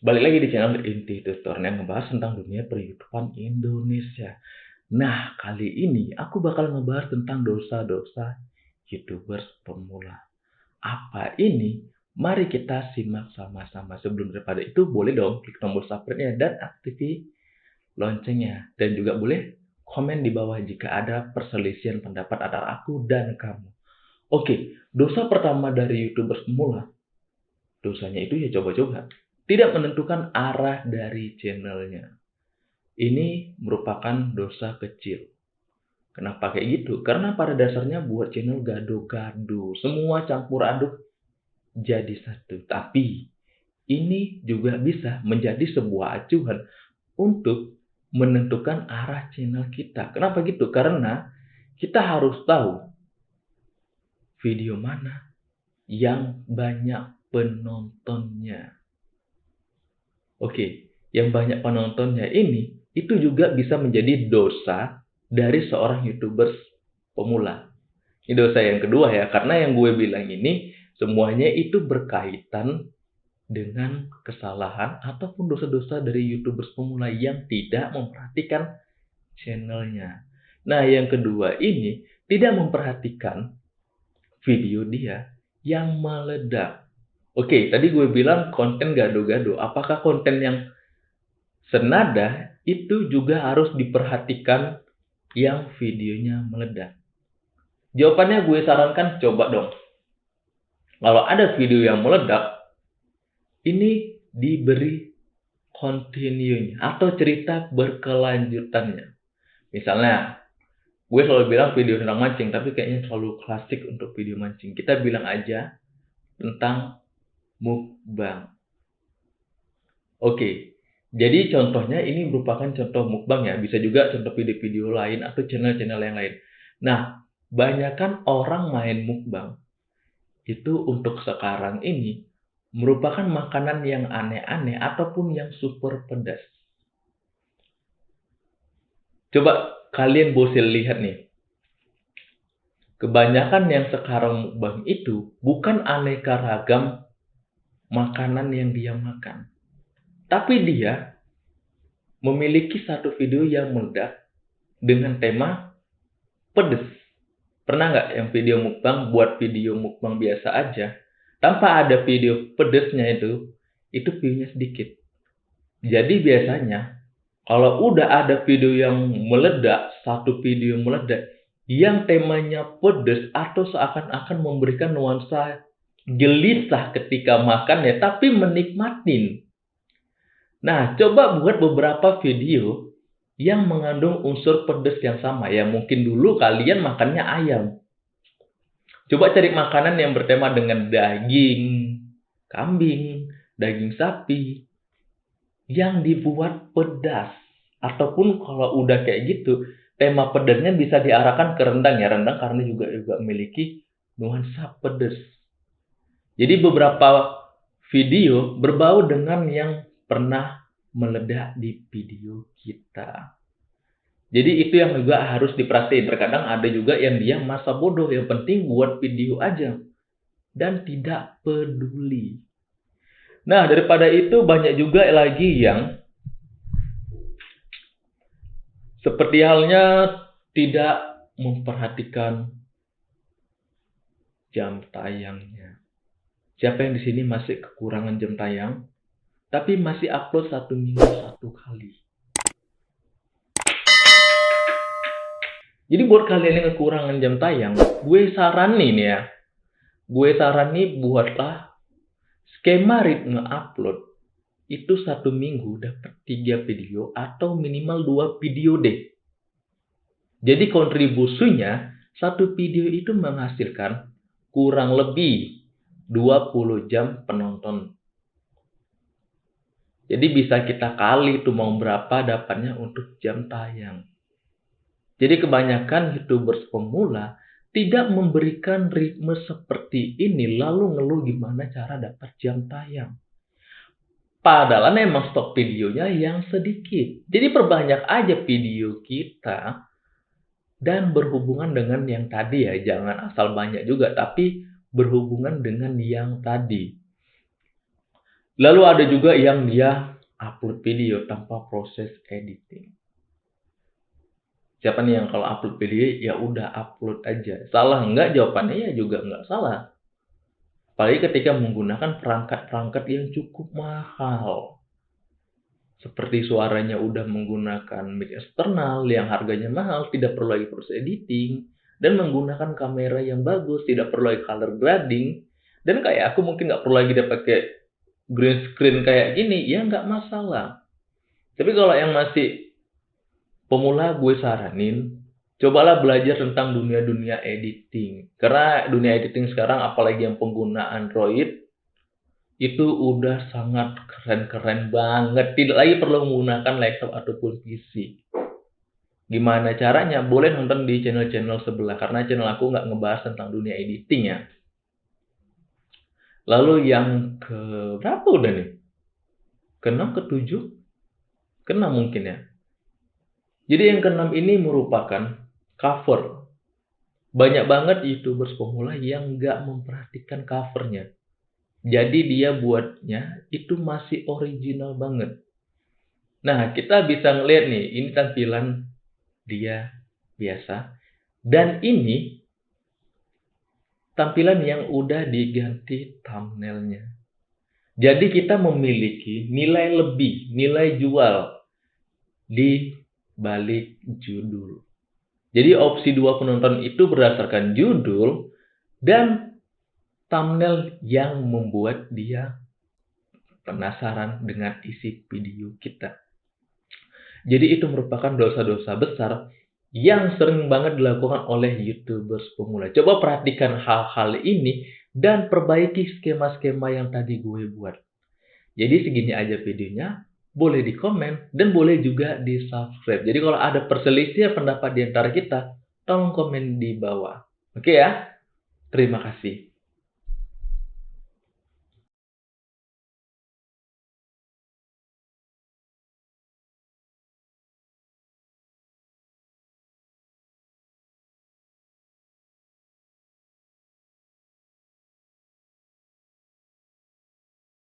Balik lagi di channel Inti Tutor yang ngebahas tentang dunia per-YouTubean Indonesia. Nah, kali ini aku bakal ngebahas tentang dosa-dosa YouTubers pemula. Apa ini? Mari kita simak sama-sama. Sebelum daripada itu, boleh dong klik tombol subscribe-nya dan aktifkan loncengnya. Dan juga boleh komen di bawah jika ada perselisihan pendapat antara aku dan kamu. Oke, dosa pertama dari YouTubers pemula. Dosanya itu ya coba-coba tidak menentukan arah dari channelnya. Ini merupakan dosa kecil. Kenapa kayak gitu? Karena pada dasarnya buat channel gado-gado. Semua campur aduk jadi satu. Tapi ini juga bisa menjadi sebuah acuan untuk menentukan arah channel kita. Kenapa gitu? Karena kita harus tahu video mana yang banyak penontonnya. Oke, yang banyak penontonnya ini itu juga bisa menjadi dosa dari seorang YouTubers pemula. Ini dosa yang kedua ya, karena yang gue bilang ini semuanya itu berkaitan dengan kesalahan ataupun dosa-dosa dari YouTubers pemula yang tidak memperhatikan channelnya. Nah, yang kedua ini tidak memperhatikan video dia yang meledak. Oke, tadi gue bilang konten gado-gado. Apakah konten yang senada itu juga harus diperhatikan yang videonya meledak? Jawabannya gue sarankan coba dong. Kalau ada video yang meledak, ini diberi continue atau cerita berkelanjutannya. Misalnya, gue selalu bilang video tentang mancing, tapi kayaknya selalu klasik untuk video mancing. Kita bilang aja tentang mukbang. Oke, jadi contohnya ini merupakan contoh mukbang ya, bisa juga contoh video-video lain atau channel-channel yang lain. Nah, banyakkan orang main mukbang itu untuk sekarang ini merupakan makanan yang aneh-aneh ataupun yang super pedas. Coba kalian bosil lihat nih. Kebanyakan yang sekarang mukbang itu bukan aneka ragam makanan yang dia makan. Tapi dia memiliki satu video yang meledak dengan tema pedes. Pernah nggak yang video mukbang buat video mukbang biasa aja, tanpa ada video pedesnya itu, itu viewnya sedikit. Jadi biasanya kalau udah ada video yang meledak, satu video meledak, yang temanya pedes atau seakan-akan memberikan nuansa gelisah ketika makan ya, tapi menikmatin. Nah, coba buat beberapa video yang mengandung unsur pedas yang sama. Ya, mungkin dulu kalian makannya ayam. Coba cari makanan yang bertema dengan daging, kambing, daging sapi, yang dibuat pedas. Ataupun kalau udah kayak gitu, tema pedasnya bisa diarahkan ke rendang ya. Rendang karena juga juga memiliki nuansa pedas. Jadi beberapa video berbau dengan yang pernah meledak di video kita. Jadi itu yang juga harus diperhatiin. Terkadang ada juga yang dia masa bodoh, yang penting buat video aja. Dan tidak peduli. Nah, daripada itu banyak juga lagi yang seperti halnya tidak memperhatikan jam tayangnya. Siapa yang di sini masih kekurangan jam tayang, tapi masih upload satu minggu satu kali? Jadi buat kalian yang kekurangan jam tayang, gue saranin ya, gue saranin buatlah skema ritme upload itu satu minggu dapat tiga video atau minimal dua video deh. Jadi kontribusinya satu video itu menghasilkan kurang lebih 20 jam penonton. Jadi bisa kita kali itu mau berapa dapatnya untuk jam tayang. Jadi kebanyakan YouTubers pemula tidak memberikan ritme seperti ini lalu ngeluh gimana cara dapat jam tayang. Padahal memang stok videonya yang sedikit. Jadi perbanyak aja video kita dan berhubungan dengan yang tadi ya. Jangan asal banyak juga tapi berhubungan dengan yang tadi. Lalu ada juga yang dia upload video tanpa proses editing. Siapa nih yang kalau upload video ya udah upload aja. Salah enggak jawabannya ya juga enggak salah. Apalagi ketika menggunakan perangkat-perangkat yang cukup mahal. Seperti suaranya udah menggunakan mic eksternal yang harganya mahal, tidak perlu lagi proses editing, dan menggunakan kamera yang bagus, tidak perlu lagi color grading, dan kayak aku mungkin nggak perlu lagi dia pakai green screen kayak gini, ya nggak masalah. Tapi kalau yang masih pemula gue saranin cobalah belajar tentang dunia-dunia editing. Karena dunia editing sekarang apalagi yang pengguna Android itu udah sangat keren-keren banget. Tidak lagi perlu menggunakan laptop ataupun PC. Gimana caranya? Boleh nonton di channel-channel sebelah karena channel aku nggak ngebahas tentang dunia editing ya. Lalu yang ke berapa udah nih? Keenam, ketujuh? Keenam mungkin ya. Jadi yang keenam ini merupakan cover. Banyak banget youtubers pemula yang nggak memperhatikan covernya. Jadi dia buatnya itu masih original banget. Nah, kita bisa ngeliat nih, ini tampilan dia biasa. Dan ini tampilan yang udah diganti thumbnailnya. Jadi kita memiliki nilai lebih, nilai jual di balik judul. Jadi opsi dua penonton itu berdasarkan judul dan thumbnail yang membuat dia penasaran dengan isi video kita. Jadi itu merupakan dosa-dosa besar yang sering banget dilakukan oleh YouTubers pemula. Coba perhatikan hal-hal ini dan perbaiki skema-skema yang tadi gue buat. Jadi segini aja videonya boleh di komen, dan boleh juga di subscribe. Jadi kalau ada perselisihan pendapat di antara kita, tolong komen di bawah. Oke ya? Terima kasih.